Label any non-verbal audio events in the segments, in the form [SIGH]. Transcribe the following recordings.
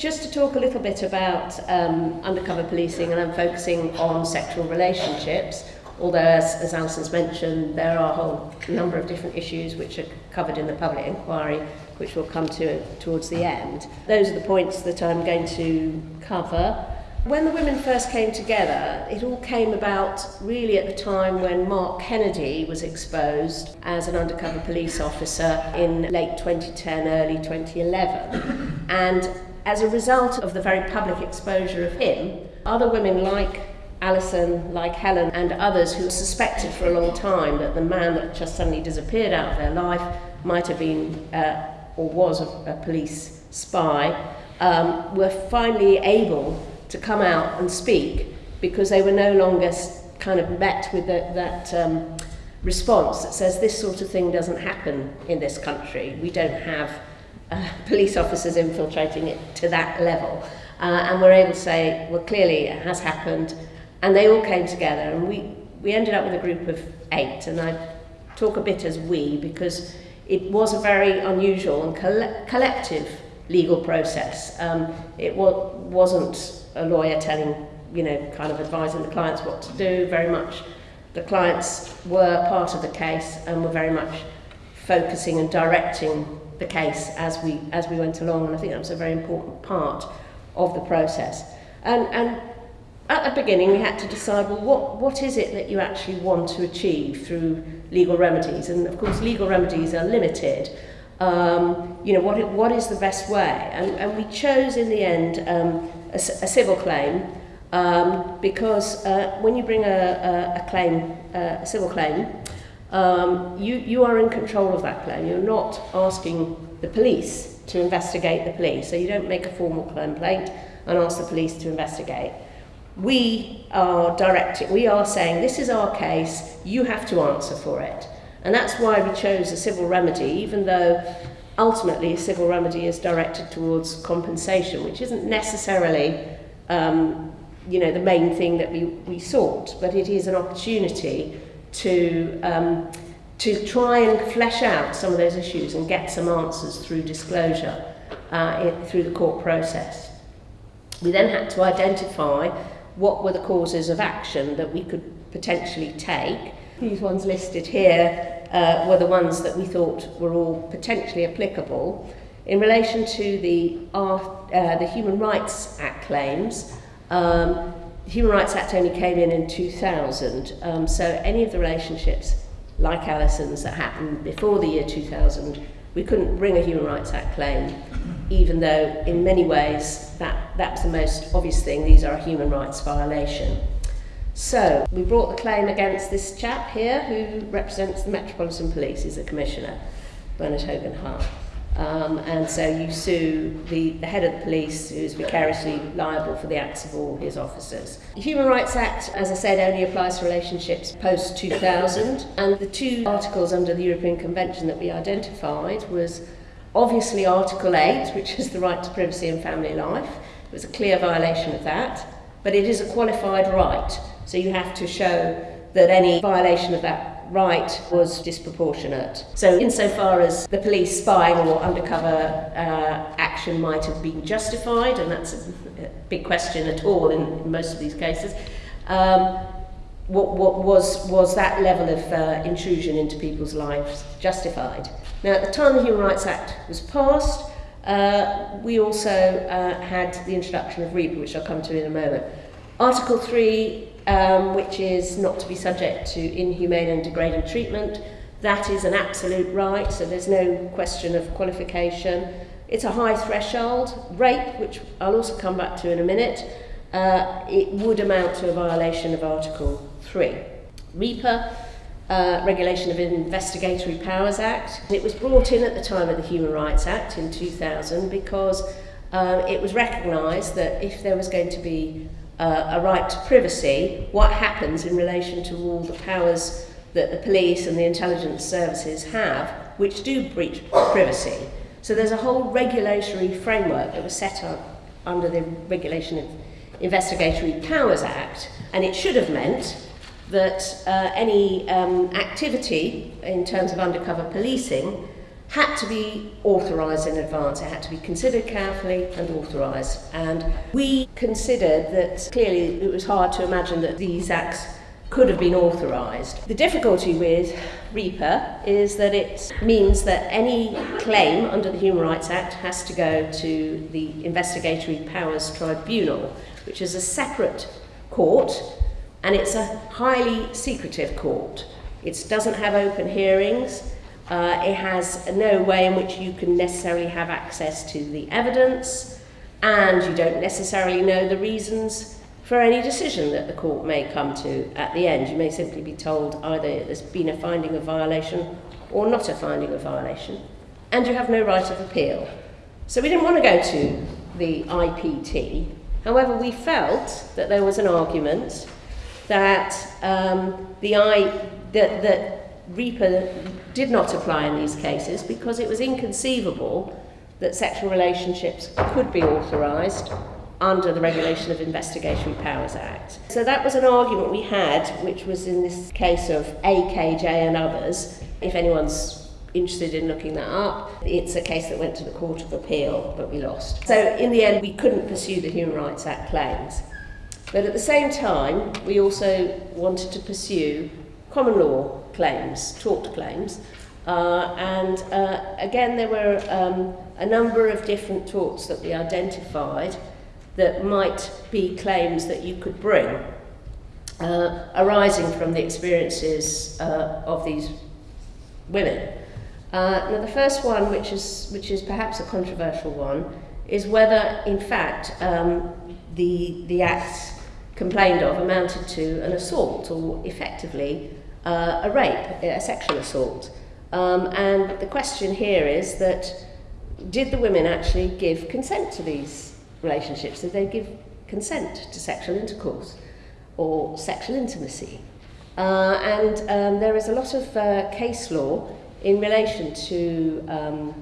just to talk a little bit about um, undercover policing, and I'm focusing on sexual relationships. Although, as, as Alison's mentioned, there are a whole number of different issues which are covered in the public inquiry, which we'll come to towards the end. Those are the points that I'm going to cover. When the women first came together, it all came about really at the time when Mark Kennedy was exposed as an undercover police officer in late 2010, early 2011. And as a result of the very public exposure of him, other women like Alison, like Helen, and others who suspected for a long time that the man that just suddenly disappeared out of their life might have been uh, or was a, a police spy, um, were finally able to come out and speak because they were no longer kind of met with the, that um, response that says this sort of thing doesn't happen in this country. We don't have uh, police officers infiltrating it to that level. Uh, and we're able to say, well, clearly it has happened. And they all came together, and we, we ended up with a group of eight. And I talk a bit as we because it was a very unusual and coll collective legal process. Um, it wa wasn't a lawyer telling, you know, kind of advising the clients what to do. Very much the clients were part of the case and were very much focusing and directing the case as we as we went along and I think that was a very important part of the process. And and at the beginning we had to decide well what what is it that you actually want to achieve through legal remedies? And of course legal remedies are limited. Um, you know what what is the best way? And and we chose in the end um, a, a civil claim um, because uh, when you bring a, a, a claim uh, a civil claim um, you, you are in control of that claim. You're not asking the police to investigate the police. So you don't make a formal complaint and ask the police to investigate. We are directing, we are saying, this is our case, you have to answer for it. And that's why we chose a civil remedy, even though ultimately a civil remedy is directed towards compensation, which isn't necessarily um, you know, the main thing that we, we sought, but it is an opportunity to, um, to try and flesh out some of those issues and get some answers through disclosure uh, through the court process. We then had to identify what were the causes of action that we could potentially take. These ones listed here uh, were the ones that we thought were all potentially applicable. In relation to the, uh, the Human Rights Act claims, um, Human Rights Act only came in in 2000, um, so any of the relationships like Alison's that happened before the year 2000, we couldn't bring a Human Rights Act claim, even though in many ways that, that's the most obvious thing, these are a human rights violation. So, we brought the claim against this chap here who represents the Metropolitan Police, he's a commissioner, Bernard Hogan Hart. Um, and so you sue the, the head of the police who's vicariously liable for the acts of all his officers. The Human Rights Act, as I said, only applies to relationships post 2000 and the two articles under the European Convention that we identified was obviously Article 8, which is the right to privacy and family life. It was a clear violation of that, but it is a qualified right. So you have to show that any violation of that right was disproportionate. So insofar as the police spying or undercover uh, action might have been justified, and that's a big question at all in most of these cases, um, what, what was, was that level of uh, intrusion into people's lives justified? Now, at the time the Human Rights Act was passed, uh, we also uh, had the introduction of RIPA, which I'll come to in a moment. Article 3 um, which is not to be subject to inhumane and degrading treatment. That is an absolute right, so there's no question of qualification. It's a high threshold. Rape, which I'll also come back to in a minute, uh, it would amount to a violation of Article 3. RIPA, uh, Regulation of Investigatory Powers Act. It was brought in at the time of the Human Rights Act in 2000 because uh, it was recognised that if there was going to be uh, a right to privacy, what happens in relation to all the powers that the police and the intelligence services have, which do breach privacy. So there's a whole regulatory framework that was set up under the Regulation of Investigatory Powers Act, and it should have meant that uh, any um, activity in terms of undercover policing had to be authorised in advance. It had to be considered carefully and authorised. And we considered that clearly it was hard to imagine that these acts could have been authorised. The difficulty with RIPA is that it means that any claim under the Human Rights Act has to go to the Investigatory Powers Tribunal, which is a separate court and it's a highly secretive court. It doesn't have open hearings. Uh, it has no way in which you can necessarily have access to the evidence, and you don't necessarily know the reasons for any decision that the court may come to at the end. You may simply be told either there's been a finding of violation or not a finding of violation, and you have no right of appeal. So we didn't want to go to the IPT. However, we felt that there was an argument that um, the I, that, that RIPA did not apply in these cases because it was inconceivable that sexual relationships could be authorised under the Regulation of Investigatory Powers Act. So that was an argument we had, which was in this case of AKJ and others. If anyone's interested in looking that up, it's a case that went to the Court of Appeal, but we lost. So in the end, we couldn't pursue the Human Rights Act claims. But at the same time, we also wanted to pursue common law claims, tort claims. Uh, and uh, again, there were um, a number of different torts that we identified that might be claims that you could bring uh, arising from the experiences uh, of these women. Uh, now, the first one, which is, which is perhaps a controversial one, is whether, in fact, um, the, the acts complained of amounted to an assault or effectively uh, a rape, a sexual assault. Um, and the question here is that did the women actually give consent to these relationships? Did they give consent to sexual intercourse or sexual intimacy? Uh, and um, there is a lot of uh, case law in relation to um,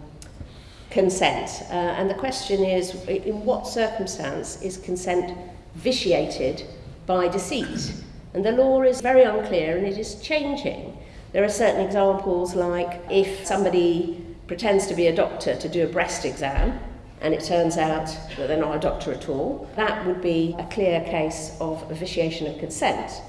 consent. Uh, and the question is, in what circumstance is consent vitiated by deceit? And the law is very unclear and it is changing. There are certain examples like if somebody pretends to be a doctor to do a breast exam and it turns out that they're not a doctor at all, that would be a clear case of vitiation of consent.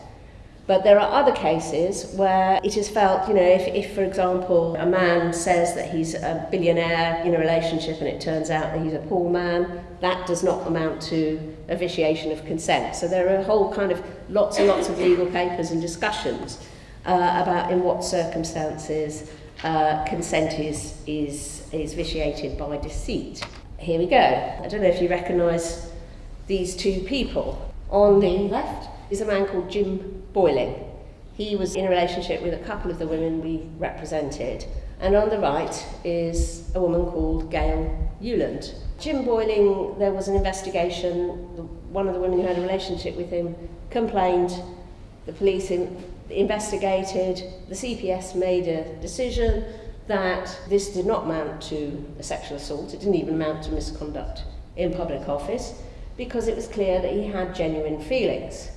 But there are other cases where it is felt, you know, if, if for example, a man says that he's a billionaire in a relationship and it turns out that he's a poor man, that does not amount to a vitiation of consent. So there are a whole kind of lots and lots of legal papers and discussions uh, about in what circumstances uh, consent is, is, is vitiated by deceit. Here we go. I don't know if you recognise these two people. On the left is a man called Jim Boyling. He was in a relationship with a couple of the women we represented. And on the right is a woman called Gayle Newland. Jim Boyling, there was an investigation. One of the women who had a relationship with him complained. The police in, investigated. The CPS made a decision that this did not amount to a sexual assault. It didn't even amount to misconduct in public office because it was clear that he had genuine feelings.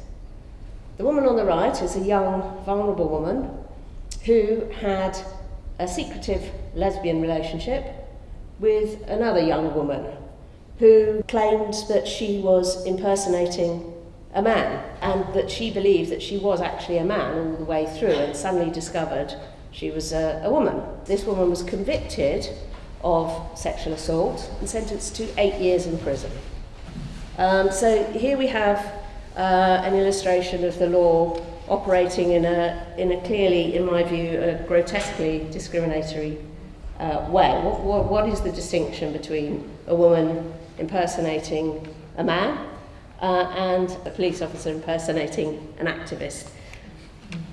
The woman on the right is a young, vulnerable woman who had a secretive lesbian relationship with another young woman who claimed that she was impersonating a man and that she believed that she was actually a man all the way through and suddenly discovered she was a, a woman. This woman was convicted of sexual assault and sentenced to eight years in prison. Um, so here we have uh, an illustration of the law operating in a, in a clearly, in my view, a grotesquely discriminatory uh, way. What, what, what is the distinction between a woman impersonating a man uh, and a police officer impersonating an activist?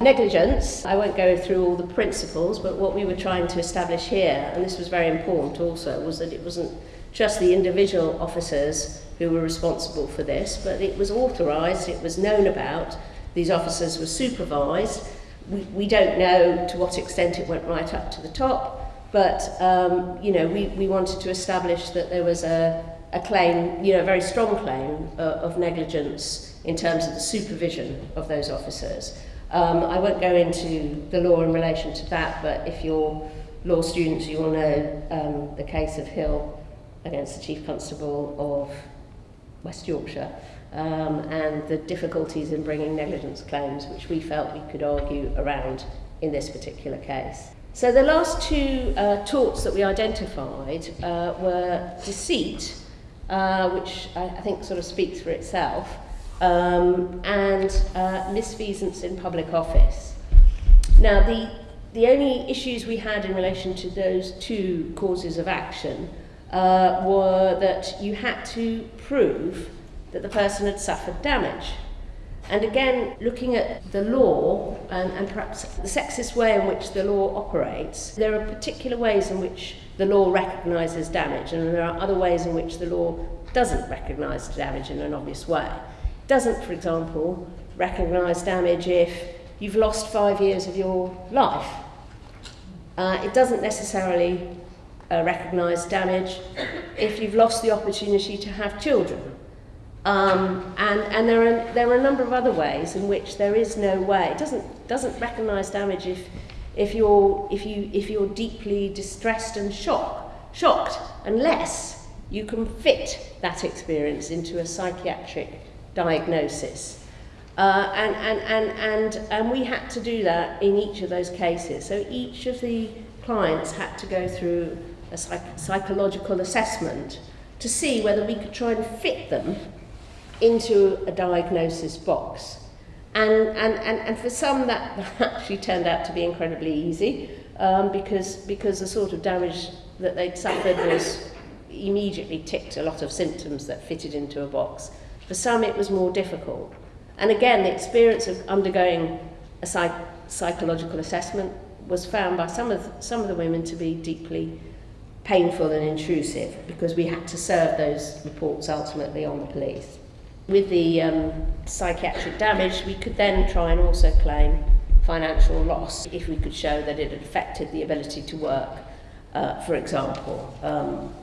Negligence, I won't go through all the principles, but what we were trying to establish here, and this was very important also, was that it wasn't just the individual officers who were responsible for this, but it was authorised, it was known about, these officers were supervised. We, we don't know to what extent it went right up to the top, but um, you know, we, we wanted to establish that there was a, a claim, you know, a very strong claim uh, of negligence in terms of the supervision of those officers. Um, I won't go into the law in relation to that, but if you're law students, you will know um, the case of Hill against the Chief Constable of West Yorkshire um, and the difficulties in bringing negligence claims, which we felt we could argue around in this particular case. So the last two uh, torts that we identified uh, were deceit, uh, which I, I think sort of speaks for itself, um, and uh, misfeasance in public office. Now, the, the only issues we had in relation to those two causes of action uh, were that you had to prove that the person had suffered damage. And again, looking at the law and, and perhaps the sexist way in which the law operates, there are particular ways in which the law recognises damage, and there are other ways in which the law doesn't recognise damage in an obvious way. It doesn't, for example, recognise damage if you've lost five years of your life. Uh, it doesn't necessarily uh, recognise damage if you've lost the opportunity to have children. Um, and and there, are, there are a number of other ways in which there is no way. It doesn't, doesn't recognise damage if, if, you're, if, you, if you're deeply distressed and shock, shocked, unless you can fit that experience into a psychiatric diagnosis. Uh, and, and, and, and, and we had to do that in each of those cases. So each of the clients had to go through a psych psychological assessment to see whether we could try and fit them into a diagnosis box. And, and, and, and for some, that [LAUGHS] actually turned out to be incredibly easy um, because, because the sort of damage that they'd suffered was immediately ticked a lot of symptoms that fitted into a box. For some, it was more difficult. And again, the experience of undergoing a psych psychological assessment was found by some of, some of the women to be deeply painful and intrusive because we had to serve those reports ultimately on the police. With the um, psychiatric damage, we could then try and also claim financial loss if we could show that it had affected the ability to work, uh, for example. Um,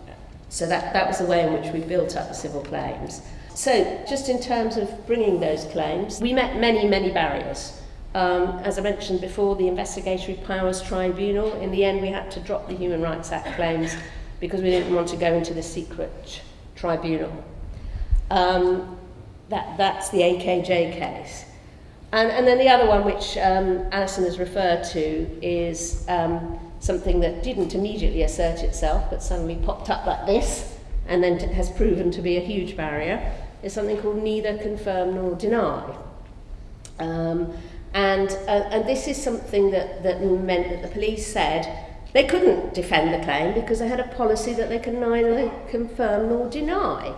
so that, that was the way in which we built up the civil claims. So just in terms of bringing those claims, we met many, many barriers. Um, as I mentioned before, the Investigatory Powers Tribunal, in the end we had to drop the Human Rights Act claims because we didn't want to go into the secret tribunal. Um, that, that's the AKJ case. And, and then the other one, which um, Alison has referred to, is um, something that didn't immediately assert itself, but suddenly popped up like this, and then has proven to be a huge barrier, is something called neither confirm nor deny. Um, and, uh, and this is something that, that meant that the police said they couldn't defend the claim because they had a policy that they could neither confirm nor deny.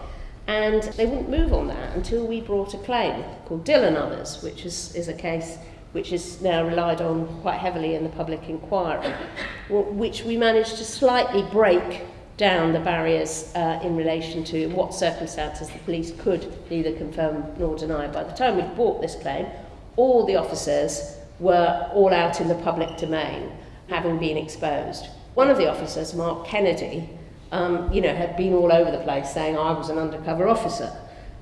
And they wouldn't move on that until we brought a claim called Dill and Others, which is, is a case which is now relied on quite heavily in the public inquiry, which we managed to slightly break down the barriers uh, in relation to what circumstances the police could neither confirm nor deny. By the time we brought this claim, all the officers were all out in the public domain, having been exposed. One of the officers, Mark Kennedy, um, you know, had been all over the place saying I was an undercover officer.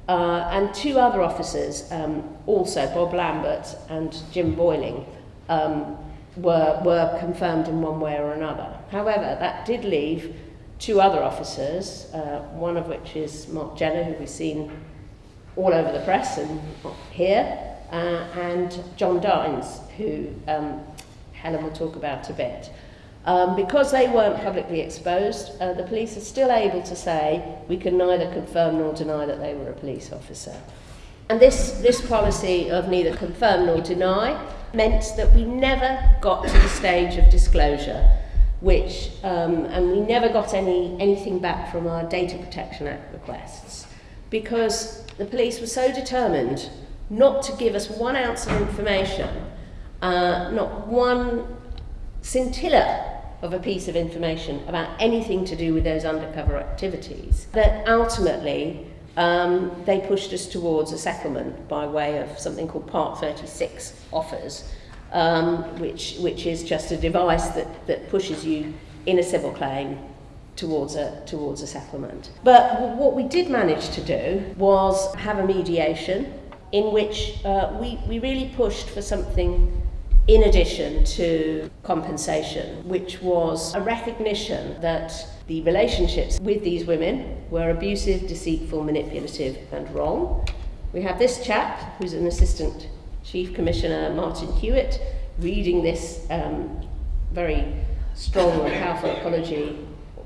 Uh, and two other officers, um, also Bob Lambert and Jim Boyling, um, were, were confirmed in one way or another. However, that did leave two other officers, uh, one of which is Mark Jenner, who we've seen all over the press and here, uh, and John Dines, who um, Helen will talk about a bit. Um, because they weren't publicly exposed, uh, the police are still able to say we can neither confirm nor deny that they were a police officer. And this, this policy of neither confirm nor deny meant that we never got to the stage of disclosure, which, um, and we never got any, anything back from our Data Protection Act requests, because the police were so determined not to give us one ounce of information, uh, not one scintilla of a piece of information about anything to do with those undercover activities, that ultimately um, they pushed us towards a settlement by way of something called Part 36 offers, um, which, which is just a device that, that pushes you in a civil claim towards a, towards a settlement. But what we did manage to do was have a mediation in which uh, we, we really pushed for something in addition to compensation, which was a recognition that the relationships with these women were abusive, deceitful, manipulative, and wrong. We have this chap, who's an assistant chief commissioner, Martin Hewitt, reading this um, very strong and powerful apology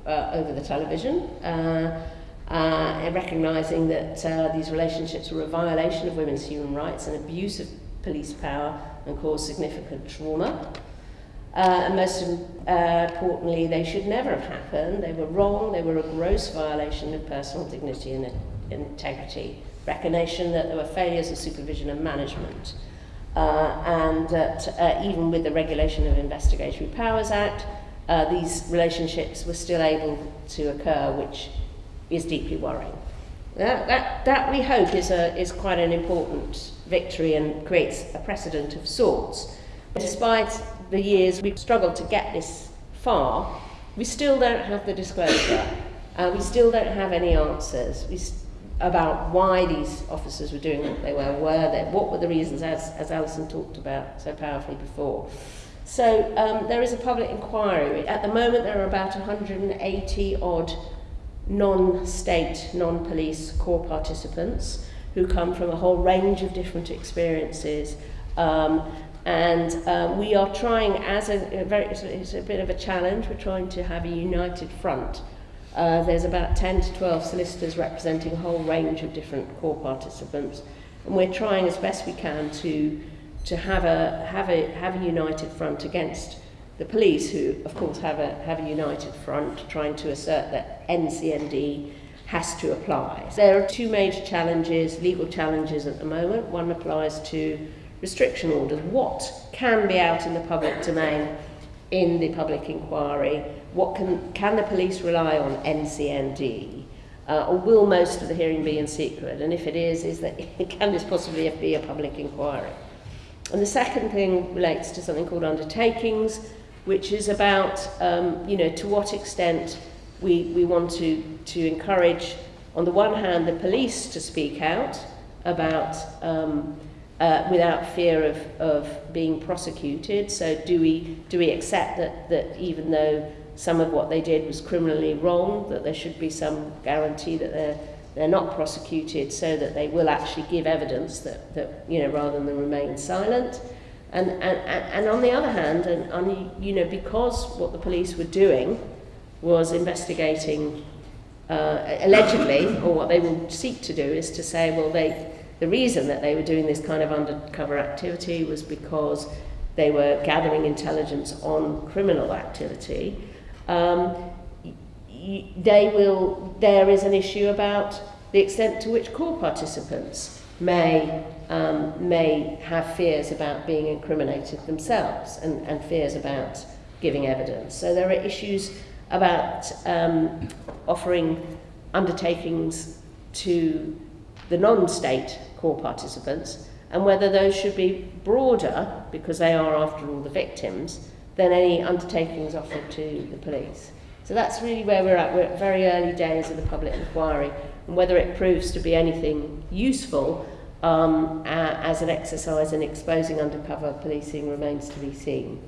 uh, over the television. Uh, uh, recognising that uh, these relationships were a violation of women's human rights and abuse of police power and caused significant trauma. Uh, and most importantly, they should never have happened. They were wrong, they were a gross violation of personal dignity and integrity. Recognition that there were failures of supervision and management. Uh, and that uh, even with the Regulation of Investigatory Powers Act, uh, these relationships were still able to occur, which is deeply worrying. That, that, that we hope is, a, is quite an important victory and creates a precedent of sorts. Despite the years we've struggled to get this far, we still don't have the disclosure. Uh, we still don't have any answers we, about why these officers were doing what they were, were they, what were the reasons, as, as Alison talked about so powerfully before. So um, there is a public inquiry. At the moment, there are about 180 odd non-state, non-police core participants who come from a whole range of different experiences. Um, and um, we are trying, as a, a very, it's a, it's a bit of a challenge, we're trying to have a united front. Uh, there's about 10 to 12 solicitors representing a whole range of different core participants. And we're trying as best we can to, to have, a, have, a, have a united front against the police, who of course have a, have a united front trying to assert that NCND has to apply. There are two major challenges, legal challenges at the moment. One applies to restriction orders. What can be out in the public domain in the public inquiry? What can, can the police rely on NCND? Uh, or will most of the hearing be in secret? And if it is, is that [LAUGHS] can this possibly be a public inquiry? And the second thing relates to something called undertakings, which is about, um, you know, to what extent we, we want to, to encourage, on the one hand, the police to speak out about, um, uh, without fear of, of being prosecuted. So do we, do we accept that, that even though some of what they did was criminally wrong, that there should be some guarantee that they're, they're not prosecuted so that they will actually give evidence that, that you know, rather than remain silent. And, and, and on the other hand, and, and, you know, because what the police were doing was investigating, uh, allegedly, or what they will seek to do is to say, well, they, the reason that they were doing this kind of undercover activity was because they were gathering intelligence on criminal activity. Um, they will, there is an issue about the extent to which core participants may um, may have fears about being incriminated themselves and, and fears about giving evidence. So there are issues about um, offering undertakings to the non-state core participants and whether those should be broader, because they are, after all, the victims, than any undertakings offered to the police. So that's really where we're at. We're at very early days of the public inquiry, and whether it proves to be anything useful um, as an exercise in exposing undercover policing remains to be seen.